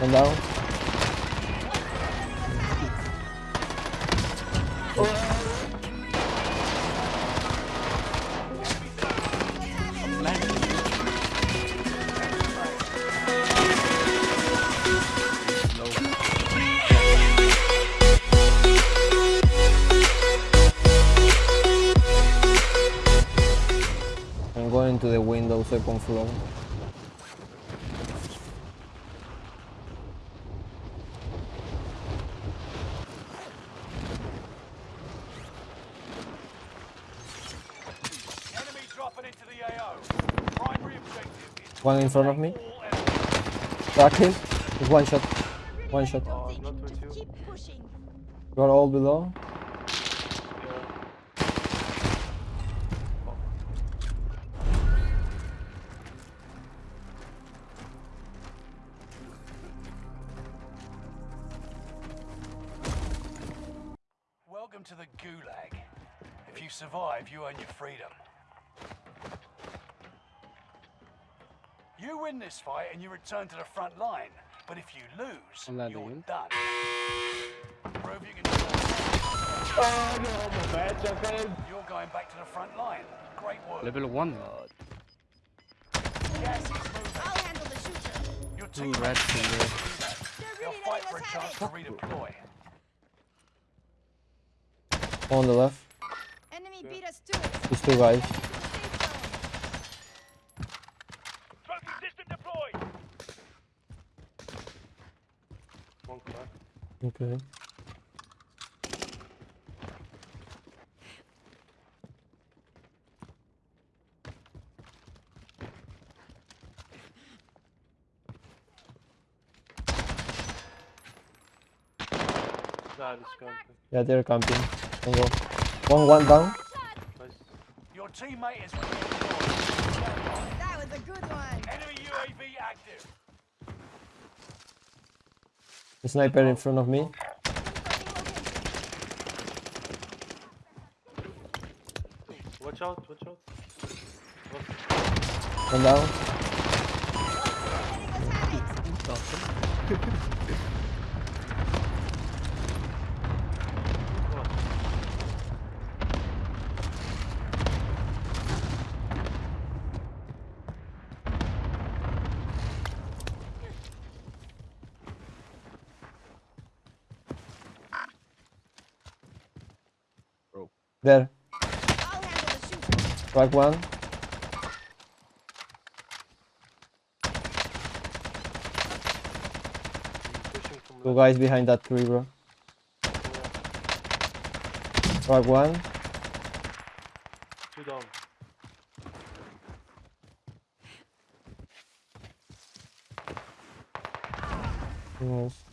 Down. I'm going to the window second floor. One in front of me. all enemies. Crack him. Just one shot. One shot. Oh, not with Just you. keep pushing. You are all below. Welcome to the Gulag. If you survive, you earn your freedom. You win this fight and you return to the front line. But if you lose, I'm you're in. done. Prove you can do it. Oh no, my bad, Japan. You're going back to the front line. Great work. Level 1. Gas is moving. I'll handle the shooter. Your Two teammates rats in there. They're They'll really fight for a chance to redeploy. On the left. Enemy beat us to it. These two guys. Heading to the safe zone. Trophy system deployed. One crack. Okay. That is camping. Yeah, they're camping. Can go. One, one down. Nice. Your teammate is. That was a good one. Enemy UAV active. The sniper in front of me. Watch out, watch out. One down. There. I'll handle the shooter. Crack one. Pushing Two guys behind that tree, bro. Yeah. Crack one. Two down. Yes.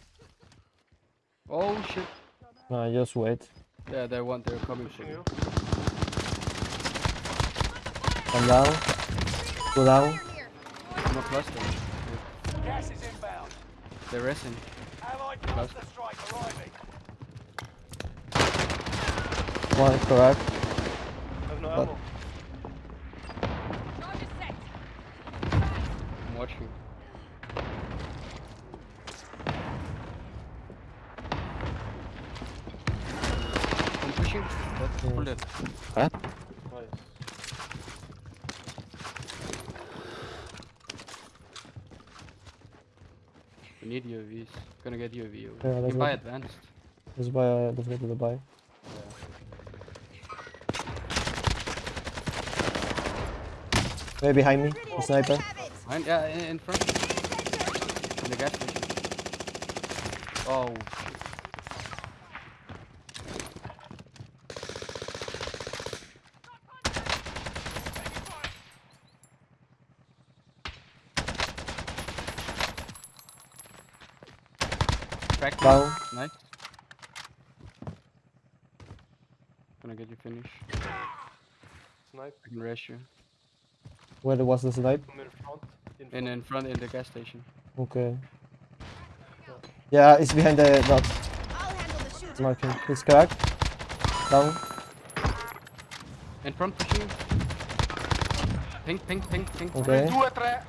Oh shit. No, just wait. Yeah, they want, they're coming for Pushing you. One down. Two down. I'm a cluster. Gas is inbound. They're resting. Allied cluster strike arriving. One crack. I have no But- ammo. I'm watching. I'm pushing. That's Yeah. bullet. Nice. We need UAVs. Gonna get UAV. Yeah, Yeah, let's you buy go. advanced. Let's buy. Uh, let's go to the buy. Way behind me. The sniper. Behind, yeah, in, in front. In the gas station. Oh. Cracked one. Down. Nice. Gonna get you finish. Snipe. I can rush you. Where was the snipe? From in front. In In in front in the gas station. Okay. Yeah, it's behind the rock. I'll handle the shooter. Marking. He's cracked. Down. In front pushing. you. Pink, pink, pink, pink. Okay. Doe het, re.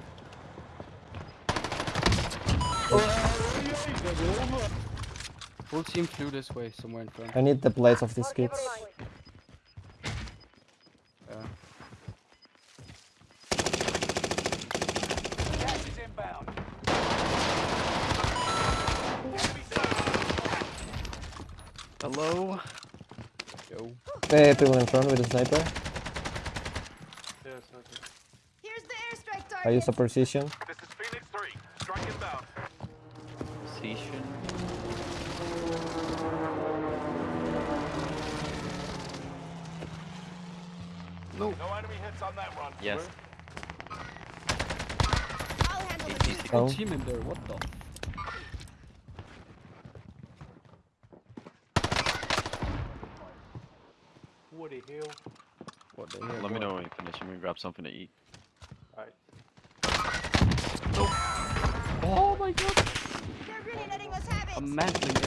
Full team flew this way, somewhere in front. I need the plates of these kids. Yeah. Gas is inbound. Hello? Yo. Hey, people in front with a sniper. Yeah, it's not. Here's the airstrike I use a precision. Station. No. No enemy hits on that run. Yes. I'll handle the shoot. Oh. Team in there, what the? What the hell? What the hell? Let me know when you finish. I'm gonna grab something to eat. Alright. Oh my god! They're really letting us have it. mantling in.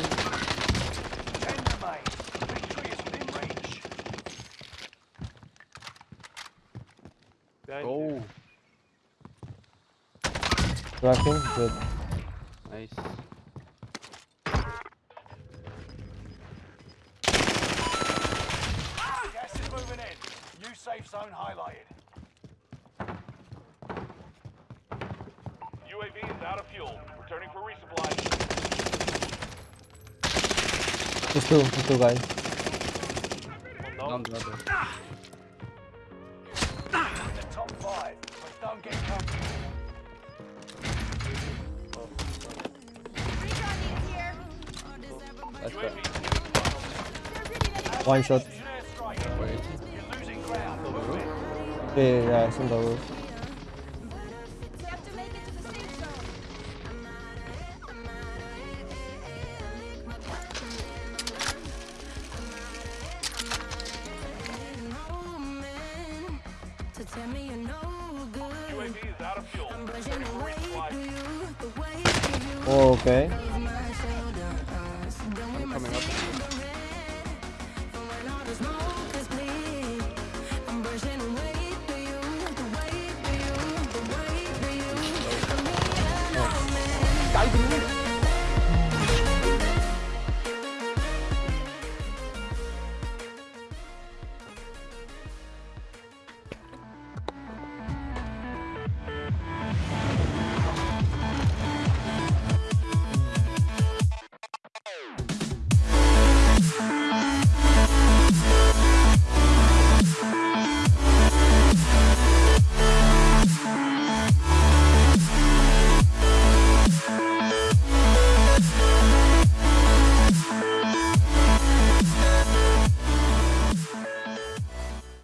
Ten remain. Victory is within reach. Behind Go! you. Tracking, good. Nice. Gas is moving in. New safe zone highlighted. UAV is out of fuel. Returning for resupply. Just two, just two guys. One Down down. the other. Top five, but don't get comfortable. Recon needs here. That's right. is getting They're really letting us One shot. Wait. You're losing ground. Move in. Yeah, yeah, yeah, it's on the roof. Tell me you're no good. UAV is out of fuel. I'm brushing away resupply. through you, the way you Oh, okay.